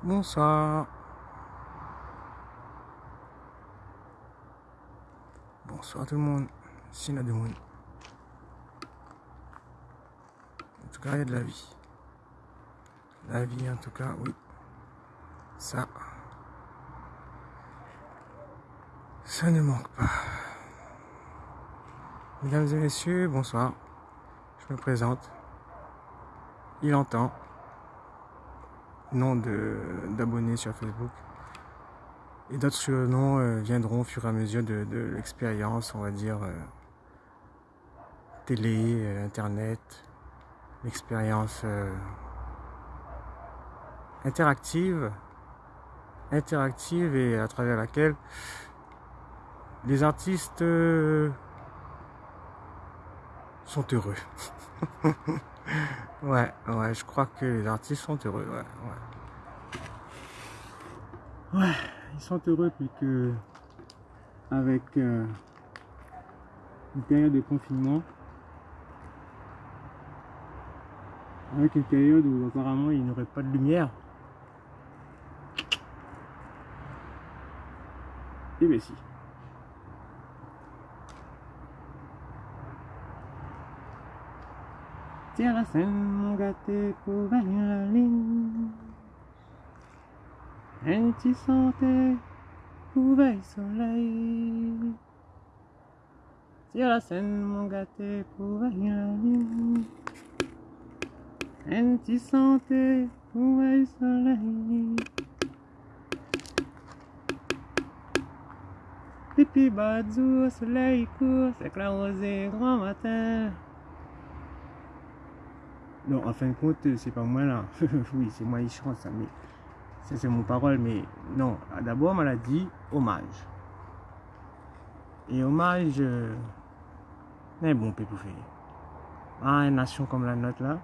Bonsoir. Bonsoir tout le monde. Ici Nademoun. En tout cas, il y a de la vie. La vie, en tout cas, oui. Ça. Ça ne manque pas. Mesdames et messieurs, bonsoir. Je me présente. Il entend. Nom d'abonnés sur Facebook. Et d'autres noms euh, viendront au fur et à mesure de, l'expérience, on va dire, euh, télé, euh, internet, l'expérience interactive, interactive et à travers laquelle les artistes sont heureux. ouais, ouais, je crois que les artistes sont heureux, ouais, ouais. Ouais ils sont heureux puis que avec euh, une période de confinement avec une période où apparemment il n'y aurait pas de lumière et bien si Tiens la scène mon gâté pour gagner la ligne un santé, couveille soleil. Sur la scène, mon gâté, couveille la lune. Un santé, couveille soleil. Pipi badou, soleil court, c'est que la rosée grand matin. Non, en fin de compte, c'est pas moi là. oui, c'est moi qui chante ça, mais c'est mon parole, mais non. D'abord, on l'a dit hommage. Et hommage, euh, mais bon, peut faire. À une nation comme la nôtre là,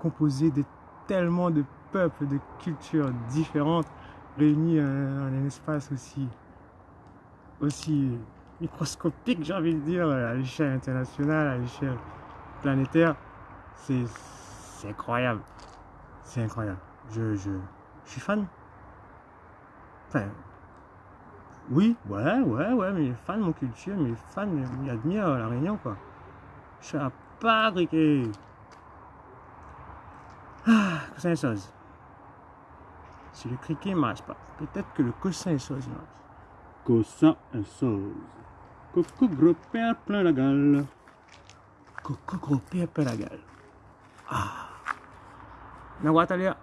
composée de tellement de peuples, de cultures différentes, réunis en un espace aussi, aussi microscopique, j'ai envie de dire, à l'échelle internationale, à l'échelle planétaire, c'est incroyable. C'est incroyable. Je, je, je suis fan. Enfin, oui, ouais, ouais, ouais, mais fan de mon culture, mais fan, il admire la Réunion, quoi. Je suis à Paris. Ah, coussin et sauce. Si le criquet ne marche pas, peut-être que le coussin et sauce marche. Coussin et sauce. Coco gros père plein la gueule. Coco gros père plein la gueule. Ah. na watalia